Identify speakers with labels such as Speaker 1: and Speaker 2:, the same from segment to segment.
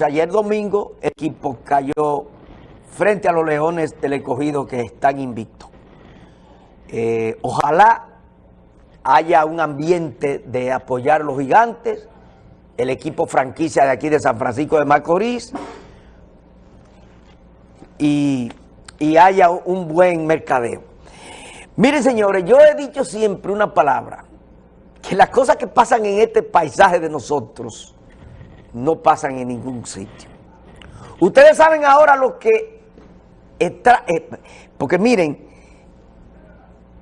Speaker 1: Ayer domingo el equipo cayó frente a los Leones del Escogido que están invictos. Eh, ojalá haya un ambiente de apoyar a los gigantes, el equipo franquicia de aquí de San Francisco de Macorís y, y haya un buen mercadeo. Miren señores, yo he dicho siempre una palabra, que las cosas que pasan en este paisaje de nosotros no pasan en ningún sitio. Ustedes saben ahora lo que eh, porque miren,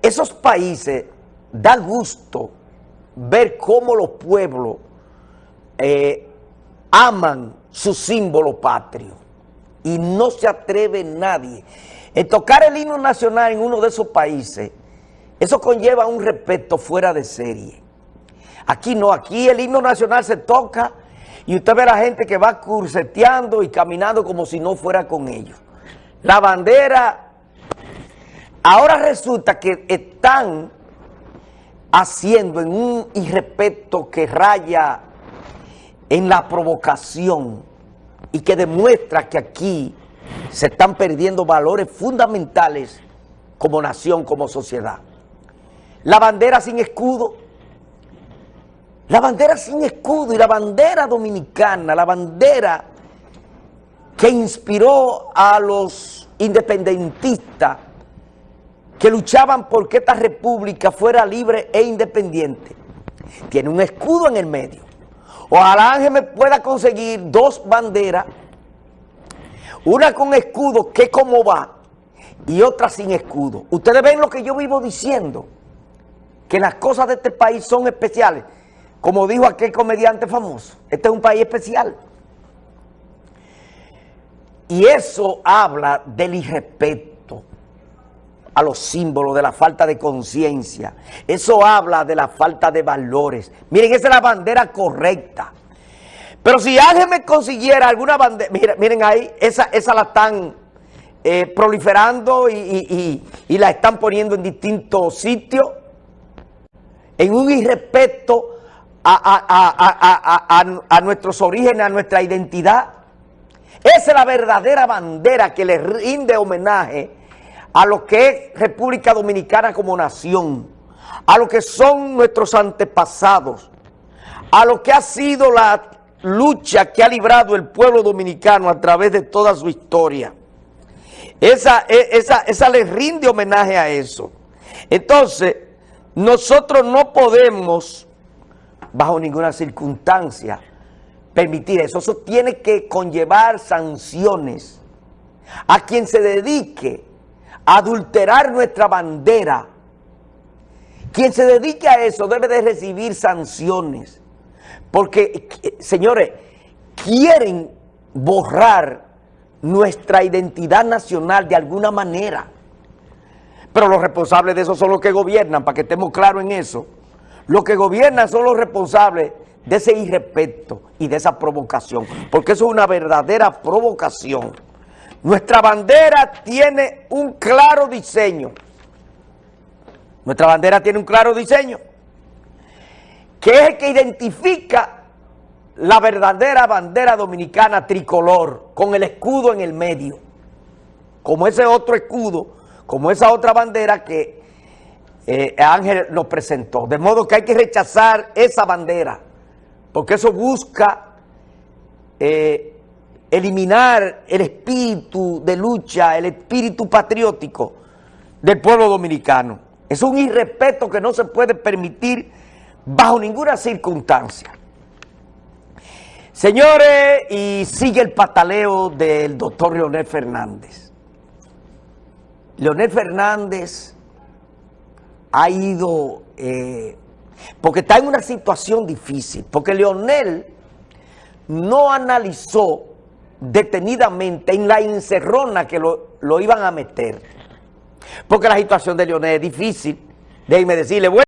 Speaker 1: esos países da gusto ver cómo los pueblos eh, aman su símbolo patrio y no se atreve nadie. En tocar el himno nacional en uno de esos países, eso conlleva un respeto fuera de serie. Aquí no, aquí el himno nacional se toca y usted ve a la gente que va curseteando y caminando como si no fuera con ellos. La bandera, ahora resulta que están haciendo en un irrespeto que raya en la provocación y que demuestra que aquí se están perdiendo valores fundamentales como nación, como sociedad. La bandera sin escudo, la bandera sin escudo y la bandera dominicana, la bandera que inspiró a los independentistas que luchaban por que esta república fuera libre e independiente. Tiene un escudo en el medio. Ojalá Ángel me pueda conseguir dos banderas, una con escudo, que como va, y otra sin escudo. Ustedes ven lo que yo vivo diciendo, que las cosas de este país son especiales. Como dijo aquel comediante famoso, este es un país especial. Y eso habla del irrespeto a los símbolos, de la falta de conciencia. Eso habla de la falta de valores. Miren, esa es la bandera correcta. Pero si alguien me consiguiera alguna bandera, miren, ahí, esa, la están eh, proliferando y, y la están poniendo en distintos sitios, en un irrespeto a, nuestros orígenes, a nuestra identidad. Esa es la verdadera bandera que le rinde homenaje a lo que es República Dominicana como nación, a lo que son nuestros antepasados, a lo que ha sido la lucha que ha librado el pueblo dominicano a través de toda su historia. Esa, e, esa, esa le rinde homenaje a eso. Entonces, nosotros no podemos bajo ninguna circunstancia permitir eso. Eso tiene que conllevar sanciones a quien se dedique a adulterar nuestra bandera. Quien se dedique a eso debe de recibir sanciones. Porque, señores, quieren borrar nuestra identidad nacional de alguna manera. Pero los responsables de eso son los que gobiernan, para que estemos claros en eso. Los que gobiernan son los responsables de ese irrespeto y de esa provocación, porque eso es una verdadera provocación. Nuestra bandera tiene un claro diseño. Nuestra bandera tiene un claro diseño, que es el que identifica la verdadera bandera dominicana tricolor, con el escudo en el medio, como ese otro escudo, como esa otra bandera que eh, Ángel nos presentó. De modo que hay que rechazar esa bandera, porque eso busca eh, eliminar el espíritu de lucha, el espíritu patriótico del pueblo dominicano. Es un irrespeto que no se puede permitir bajo ninguna circunstancia. Señores, y sigue el pataleo del doctor Leonel Fernández. Leonel Fernández ha ido, eh, porque está en una situación difícil, porque Leonel no analizó detenidamente en la encerrona que lo, lo iban a meter, porque la situación de Leonel es difícil, déjenme decirle, bueno,